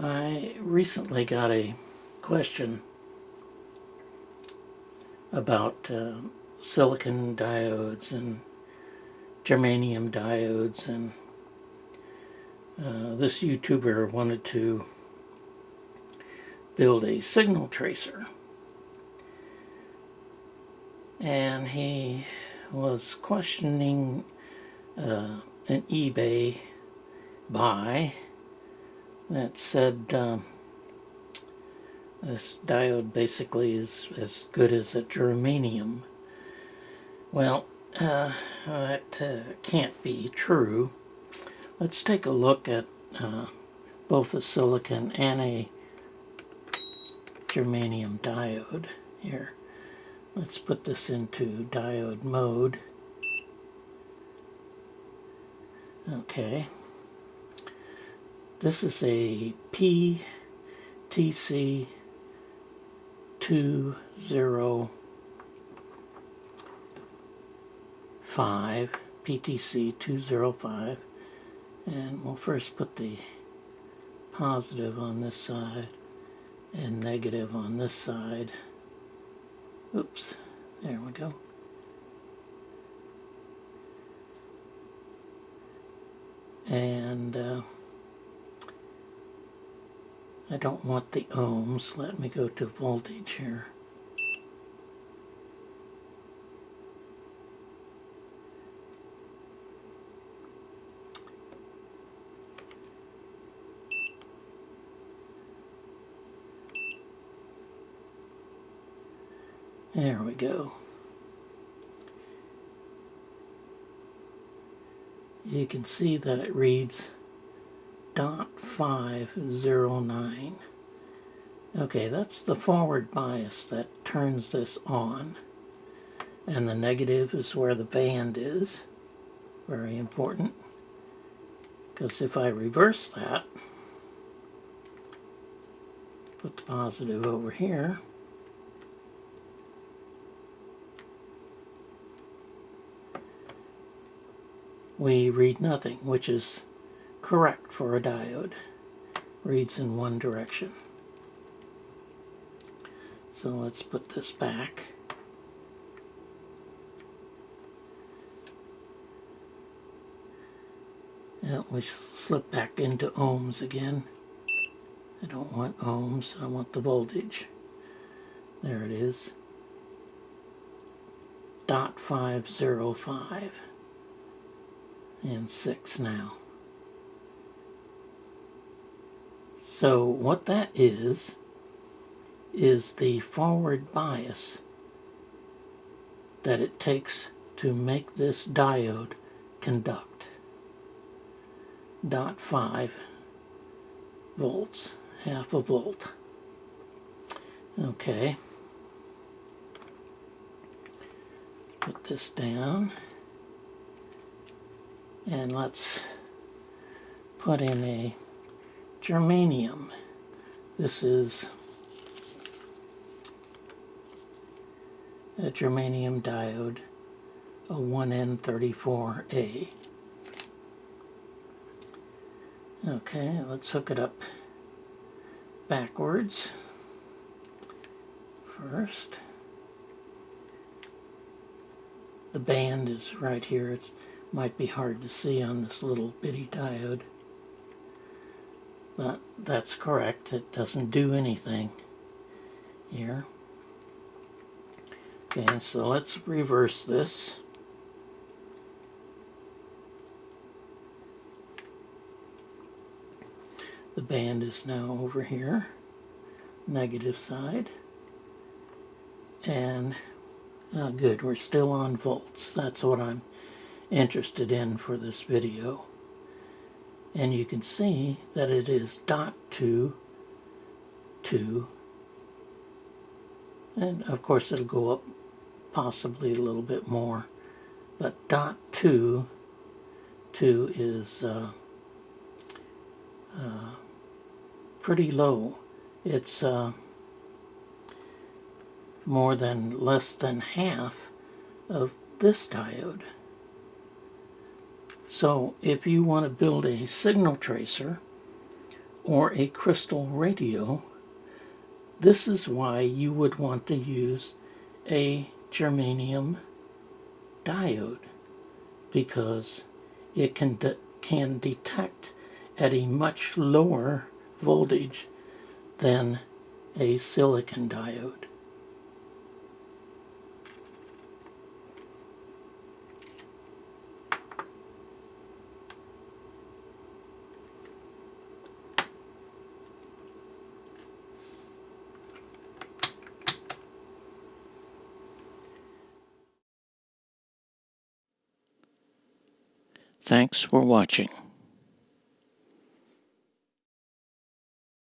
I recently got a question about uh, silicon diodes and germanium diodes and uh, this YouTuber wanted to build a signal tracer. And he was questioning uh, an eBay buy that said um, this diode basically is as good as a germanium. Well, uh, that uh, can't be true. Let's take a look at uh, both a silicon and a germanium diode here. Let's put this into diode mode. Okay. This is a PTC 205, PTC 205, and we'll first put the positive on this side and negative on this side. Oops, there we go. And uh, I don't want the ohms. Let me go to voltage here. There we go. You can see that it reads 0.509. Okay, that's the forward bias that turns this on. And the negative is where the band is. Very important. Because if I reverse that, put the positive over here, we read nothing, which is correct for a diode. Reads in one direction. So let's put this back. And we slip back into ohms again. I don't want ohms, I want the voltage. There it is. Dot 505 and 6 now. So what that is, is the forward bias that it takes to make this diode conduct. Dot 5 volts, half a volt. Okay. Put this down. And let's put in a germanium. This is a germanium diode, a 1N34A. Okay, let's hook it up backwards first. The band is right here. It might be hard to see on this little bitty diode. But that's correct. It doesn't do anything here. Okay, so let's reverse this. The band is now over here, negative side. And, oh good, we're still on volts. That's what I'm interested in for this video and you can see that it is dot 2 2 and of course it'll go up possibly a little bit more. But dot 2 2 is uh, uh, pretty low. It's uh, more than less than half of this diode so if you want to build a signal tracer or a crystal radio, this is why you would want to use a germanium diode because it can, de can detect at a much lower voltage than a silicon diode. Thanks for watching.